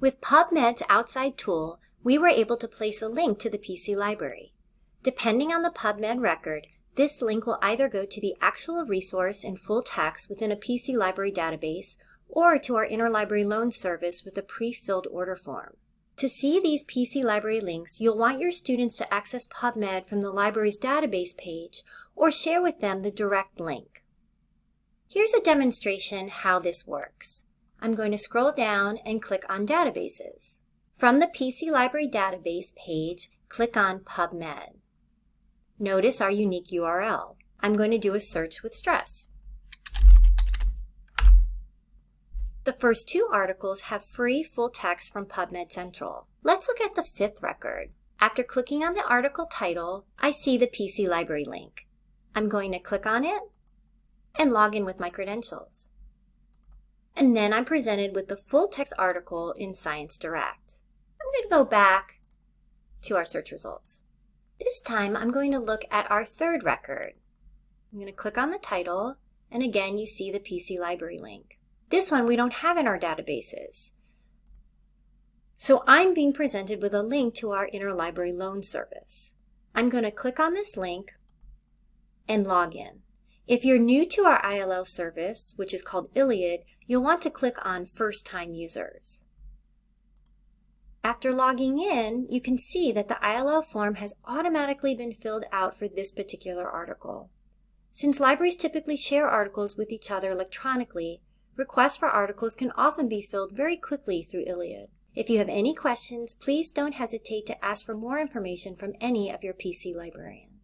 With PubMed's outside tool, we were able to place a link to the PC library. Depending on the PubMed record, this link will either go to the actual resource in full text within a PC library database or to our interlibrary loan service with a pre-filled order form. To see these PC library links, you'll want your students to access PubMed from the library's database page or share with them the direct link. Here's a demonstration how this works. I'm going to scroll down and click on Databases. From the PC Library Database page, click on PubMed. Notice our unique URL. I'm going to do a search with stress. The first two articles have free full text from PubMed Central. Let's look at the fifth record. After clicking on the article title, I see the PC Library link. I'm going to click on it and log in with my credentials and then I'm presented with the full text article in Science Direct. I'm going to go back to our search results. This time I'm going to look at our third record. I'm going to click on the title, and again you see the PC Library link. This one we don't have in our databases. So I'm being presented with a link to our interlibrary loan service. I'm going to click on this link and log in. If you're new to our ILL service, which is called ILLiad, you'll want to click on First-Time Users. After logging in, you can see that the ILL form has automatically been filled out for this particular article. Since libraries typically share articles with each other electronically, requests for articles can often be filled very quickly through ILLiad. If you have any questions, please don't hesitate to ask for more information from any of your PC librarians.